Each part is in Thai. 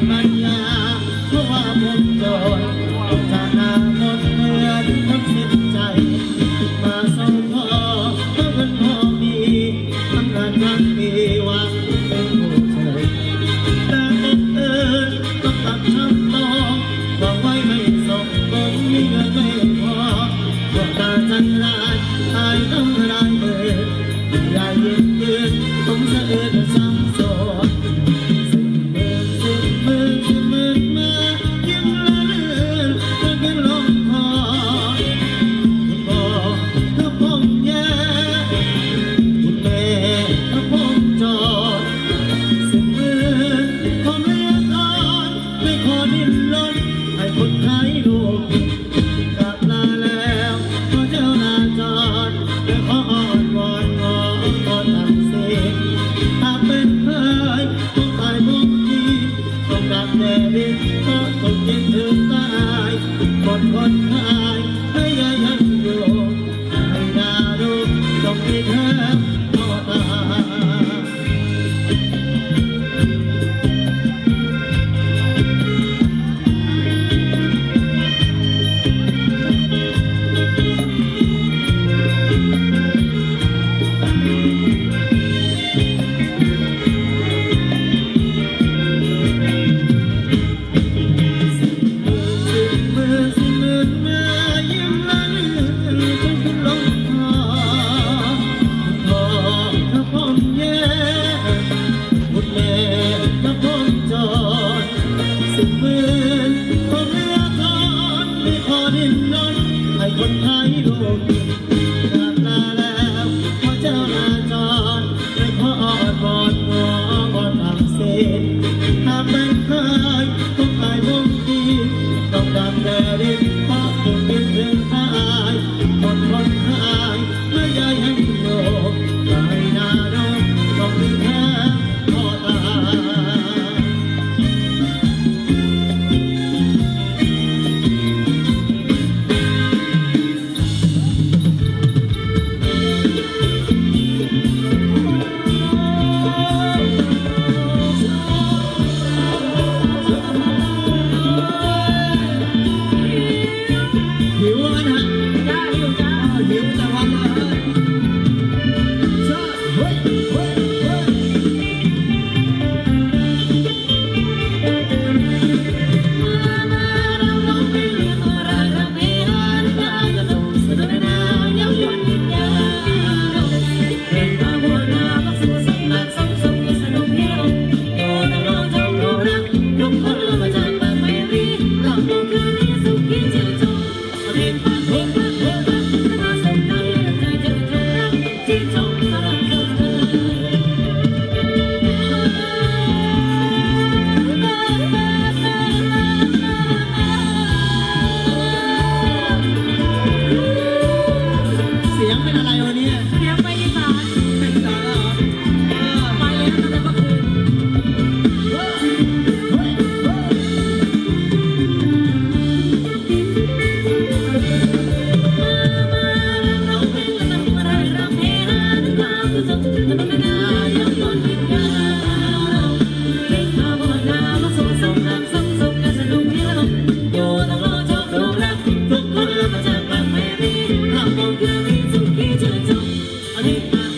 Batman. Thank you.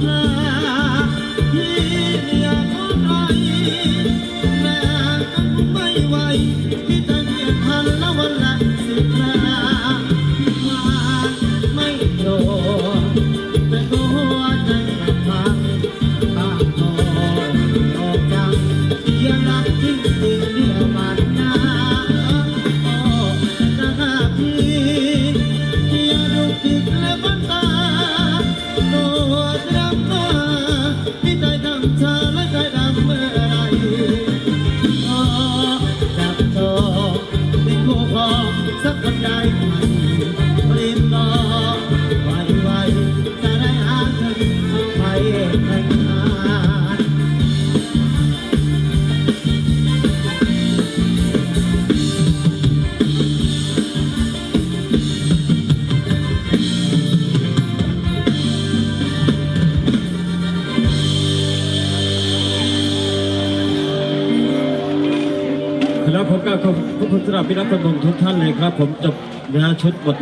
พี่นักตำรวจทุกท่านเลยครับ ผมจบนะชุดบท